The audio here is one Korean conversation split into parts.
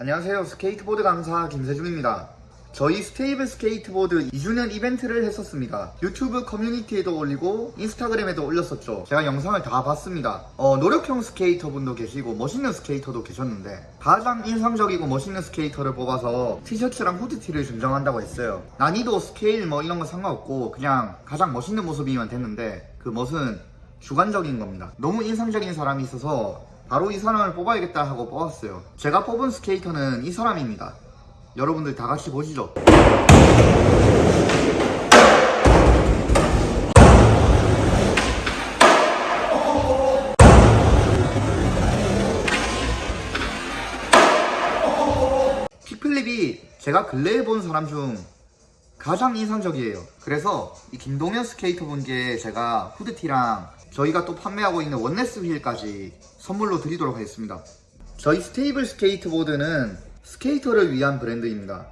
안녕하세요. 스케이트보드 강사 김세중입니다. 저희 스테이블 스케이트보드 2주년 이벤트를 했었습니다. 유튜브 커뮤니티에도 올리고 인스타그램에도 올렸었죠. 제가 영상을 다 봤습니다. 어, 노력형 스케이터분도 계시고 멋있는 스케이터도 계셨는데 가장 인상적이고 멋있는 스케이터를 뽑아서 티셔츠랑 후드티를 증정한다고 했어요. 난이도 스케일 뭐 이런 거 상관없고 그냥 가장 멋있는 모습이면 됐는데 그 멋은 주관적인 겁니다. 너무 인상적인 사람이 있어서 바로 이 사람을 뽑아야겠다 하고 뽑았어요. 제가 뽑은 스케이터는 이 사람입니다. 여러분들 다 같이 보시죠. 킥플립이 제가 근래에 본 사람 중 가장 인상적이에요. 그래서 이 김동현 스케이터 분께 제가 후드티랑 저희가 또 판매하고 있는 원네스 휠까지 선물로 드리도록 하겠습니다. 저희 스테이블 스케이트보드는 스케이터를 위한 브랜드입니다.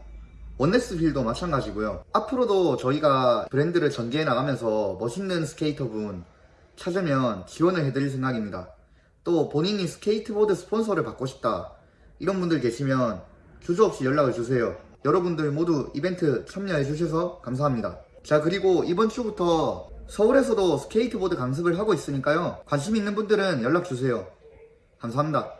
원네스 휠도 마찬가지고요. 앞으로도 저희가 브랜드를 전개해 나가면서 멋있는 스케이터 분 찾으면 지원을 해드릴 생각입니다. 또 본인이 스케이트보드 스폰서를 받고 싶다 이런 분들 계시면 주저 없이 연락을 주세요 여러분들 모두 이벤트 참여해 주셔서 감사합니다. 자 그리고 이번 주부터 서울에서도 스케이트보드 강습을 하고 있으니까요. 관심 있는 분들은 연락 주세요. 감사합니다